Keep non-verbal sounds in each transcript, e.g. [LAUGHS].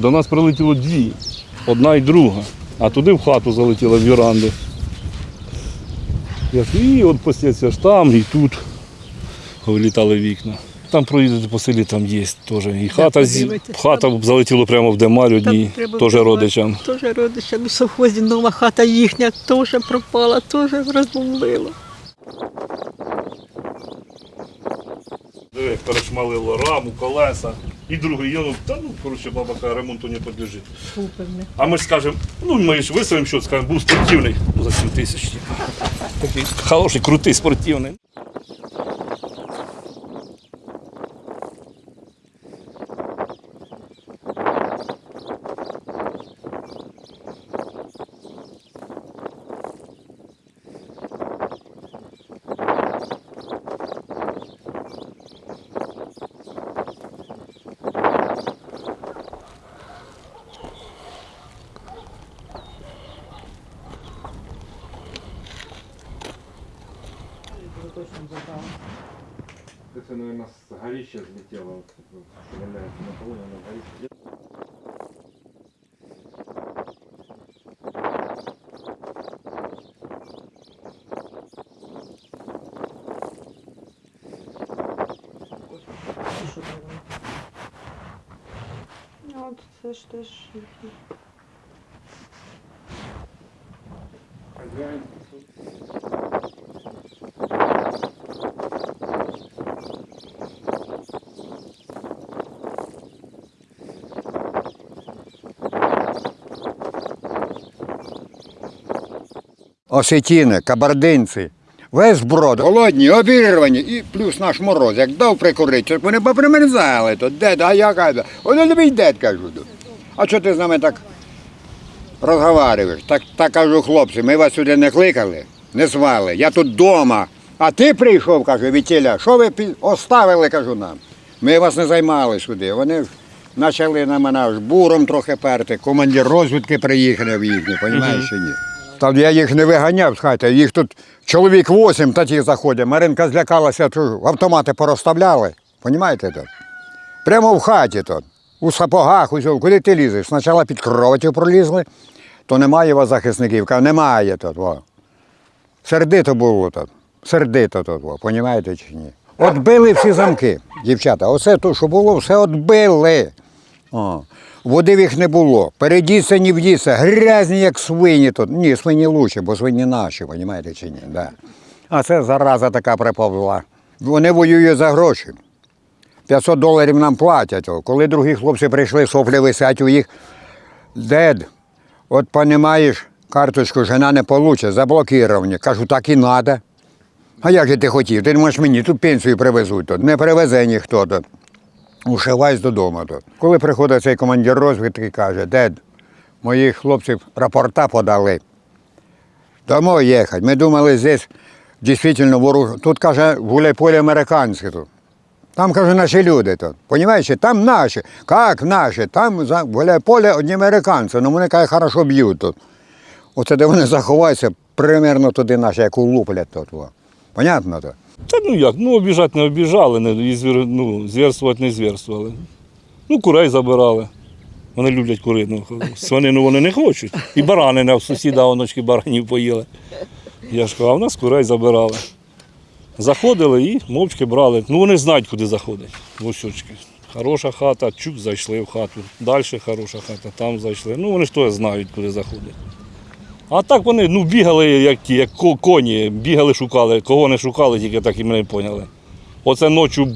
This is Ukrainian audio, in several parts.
До нас прилетіло дві, одна і друга, а туди в хату залетіла в ж, І от постійно ж там, і тут вилітали вікна. Там проїдете по селі, там є теж. І хата, зі- хата залетіла прямо в Демаль одній, теж родичам. Теж родичам у совхозі нова хата їхня теж пропала, теж розбомбила. Диви, перешмалило раму, колеса. І другий, я, говорю, та ну, коротше, баба каже, ремонту не підлежить. А ми ж скажемо, ну ми ж виставимо, що скажемо, був спортивний за 7 тисяч. типу. [LAUGHS] Такий хороший, крутий спортивний. Это, наверное, с горища взлетело. Валяется на полу, на горище. От це ж теж осетіни, кабардинці. Весь брод, голодні, обірвані, і плюс наш мороз. Як дав прикурити, щоб вони попримерзали, то дед, а я кажу, вони не мій дед, кажу. А що ти з нами так розговарюєш? Так, так кажу, хлопці, ми вас сюди не кликали, не звали. Я тут вдома. А ти прийшов, кажу, Вітіля, що ви оставили, кажу нам. Ми вас не займали сюди. Вони почали на мене аж буром трохи перти. Командир розвідки приїхав їхній, розумієш чи ні? Та я їх не виганяв з хати, їх тут чоловік вісім такі заходять. Маринка злякалася, автомати порозставляли. Понімаєте то? Прямо в хаті тут, у сапогах, усього. Куди ти лізеш? Спочатку під кроватю пролізли, то немає вас захисників. Кажу, немає тут. Во. Сердито було тут. Сердито тут, во. понімаєте чи ні? От били всі замки, дівчата. Оце то, що було, все отбили. О. Води в їх не було. Передіться, не вдіться, грязні, як свині тут. Ні, свині лучше, бо свині наші, розумієте чи ні? Да. А це зараза така приповзла. Вони воюють за гроші. 500 доларів нам платять. Коли другі хлопці прийшли, соплі висять у їх. Дед, от понімаєш, карточку жена не получить, заблоковані. Кажу, так і треба. А як же ти хотів? Ти думаєш, мені тут пенсію привезуть тут. Не привезе ніхто тут. Ушивайся додому тут. Коли приходить цей командир розвідки, каже, дед, моїх хлопців рапорта подали. Домой їхати. Ми думали, здесь дійсно ворог. Тут каже, гуляй-поле американське тут. Там, каже, наші люди тут. Понімаєш, там наші. Як наші? Там за гуляй-поле одні американці. Ну вони каже, хорошо б'ють тут. Оце де вони заховаються, примерно туди наші, як улуплять тут. Понятно то? Та ну як, ну обіжати не обіжали, не, і звір, ну, звірствувати не звірствували. Ну, курей забирали. Вони люблять курину. Свинину [LAUGHS] вони не хочуть. І баранини в сусіда оночки баранів поїли. Я ж кажу, а в нас курей забирали. Заходили і мовчки брали. Ну вони знають, куди заходять. Вощочки. Хороша хата, чук зайшли в хату. Далі хороша хата, там зайшли. Ну вони ж теж знають, куди заходять. А так вони ну, бігали, як ті, як коні, бігали, шукали. Кого не шукали, тільки так і мене поняли. Оце ночі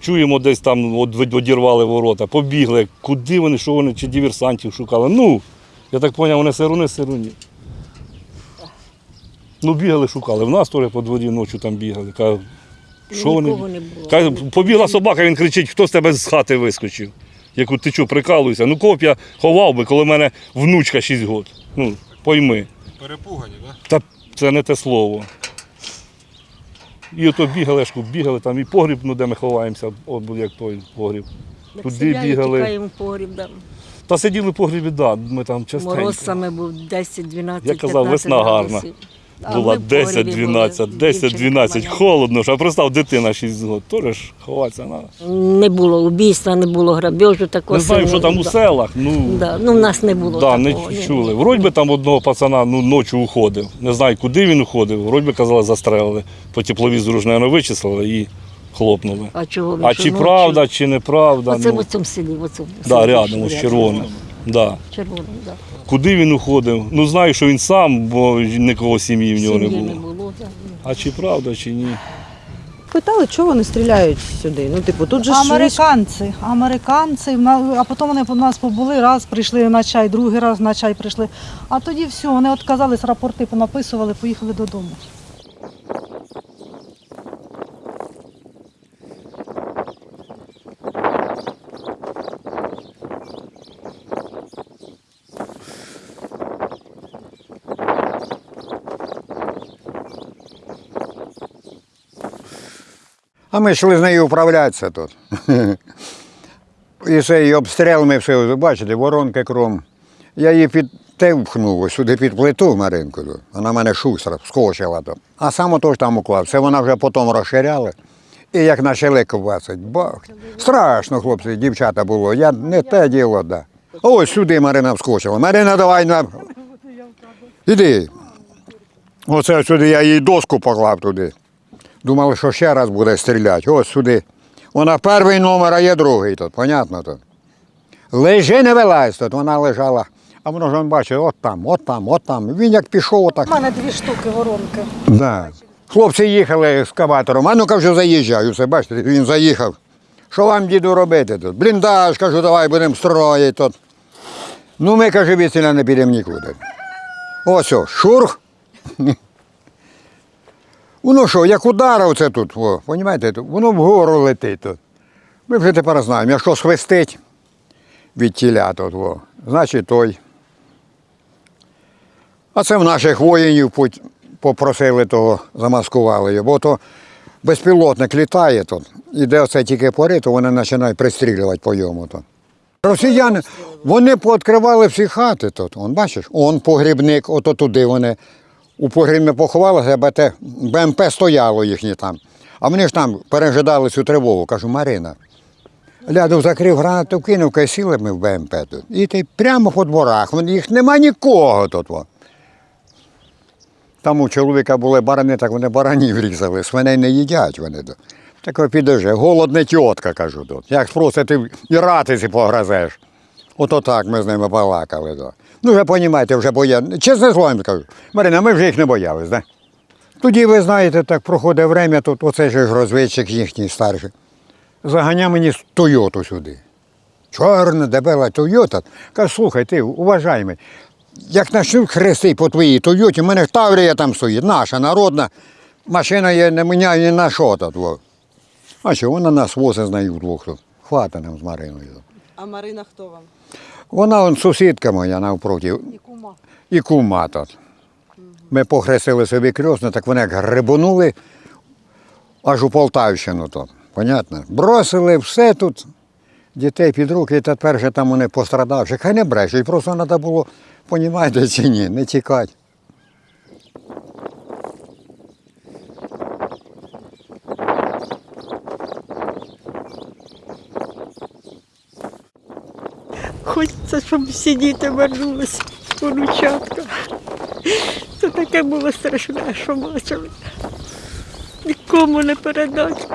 чуємо, десь там одірвали ворота, побігли. Куди вони, що вони, чи диверсантів шукали. Ну, я так зрозумів, вони сируни, сируні. Ну, бігали, шукали. В нас теж по дворі ночі там бігали. Кажу, що вони? Не було. Каже, побігла собака, він кричить, хто з тебе з хати вискочив. Я кажу, ти що, прикалуєшся? Ну б я ховав би, коли в мене внучка 6 років. Ну, пойми. Перепугані, да? Та це не те слово. І ото бігали, шку, бігали там і погріб, ну де ми ховаємося, от був як той погріб. Як Туди бігали. Тікаємо в погріб, да. Та сиділи в погрібі, да, ми там частенько. Мороз саме був 10-12, Я казав, 15 весна гарна. градусів. Була ми в погребі 10-12, 10-12, холодно ж, а представ, дитина 6 років, теж ж ховатися треба. Не було убійства, не було грабежу такого. Не знаємо, що там у селах, ну, Да. Ну, в нас не було да, такого. не чули. Вроді би там одного пацана ну, ночі уходив. Не знаю, куди він уходив. Вроді би казали, застрелили. По тепловізору ж, мабуть, вичислили і хлопнули. А чого він А чи ночі? правда, чи неправда. Оце ну, в цьому селі, в цьому да, рядом, ось червоним. Да. Червоним, да. Куди він уходив? Ну знаю, що він сам, бо нікого сім'ї в нього не Сім'ї було. не було. да. А чи правда, чи ні? Питали, чого вони стріляють сюди? Ну, типу, тут же ж військ- Американці, американці, на- а потім вони у нас побули, раз прийшли на чай, другий раз на чай прийшли. А тоді все, вони відказались, рапорти понаписували, поїхали додому. А ми йшли з нею управлятися тут. І цей обстріл ми все, бачите, воронки кром. Я її під ось сюди під плиту Маринку. тут. Вона мене шустра, скочила там. А сам отож там уклав. Це вона вже потім розширяла. І як почали ковбасить, бах. Страшно, хлопці, дівчата було. Я не те діло, да. Ось сюди Марина вскочила. Марина, давай на. Іди. Оце сюди я їй доску поклав туди. Думали, що ще раз буде стріляти. Ось сюди. Вона перший номер, а є другий тут, понятно тут. Лежи, не вилазь тут, вона лежала. А воно ж він бачить, от там, от там, от там. Він як пішов, отак. У мене дві штуки воронки. Да. Хлопці їхали ескаватором, а ну-ка вже заїжджаю, все, бачите, він заїхав. Що вам, діду, робити тут? Бліндаж, кажу, давай будемо строїти тут. Ну, ми, каже, віціля не підемо нікуди. Ось о, шурх. Воно що, як ударив це тут, о, понімаєте, воно вгору летить тут. Ми вже тепер знаємо, якщо свистить від тіля тут, о, значить той. А це в наших воїнів попросили того, замаскували його, бо то безпілотник літає тут, і де оце тільки пори, то вони починають пристрілювати по йому. То. Росіяни, вони пооткривали всі хати тут. Он, бачиш, он погрібник, ото туди вони у погріб не поховалися, те БМП стояло їхнє там. А вони ж там пережидали цю тривогу. Кажу, Марина, ляду закрив гранату, кинув, кай сіли ми в БМП тут. І ти прямо по дворах, їх нема нікого тут. Во. Там у чоловіка були барани, так вони баранів різали, свиней не їдять вони. Так підожди, голодна тітка, кажу тут. Як спросить, ти і ратиці погрозеш. Ото так ми з ними балакали. То. Ну, вже розумієте, вже боялися. Чесне слово їм скажу. Марина, ми вже їх не боялись, да? Тоді, ви знаєте, так проходить время, тут оцей же ж розвідчик їхній старший. Заганяв мені Тойоту сюди. Чорна, дебела Тойота. Каже, слухай, ти уважаємий, як почнуть хрести по твоїй Тойоті, в мене Таврія там стоїть, наша народна машина є, не міняє ні на що тут. А що, вона нас возить з нею вдвох тут. Хвата нам з Мариною. А Марина хто вам? Вона он, сусідка моя навпроти. І кума. І кума тут. Ми похрестили собі крьосно, так вони як грибонули аж у Полтавщину тут. Понятно? Бросили все тут, дітей під руки, і тепер же там вони пострадавши. Хай не брешуть, просто треба було, понімаєте чи ні, не тікати. Хочеться, щоб всі діти вернулися, онучатка. Це таке було страшне, що бачили. Нікому не передати.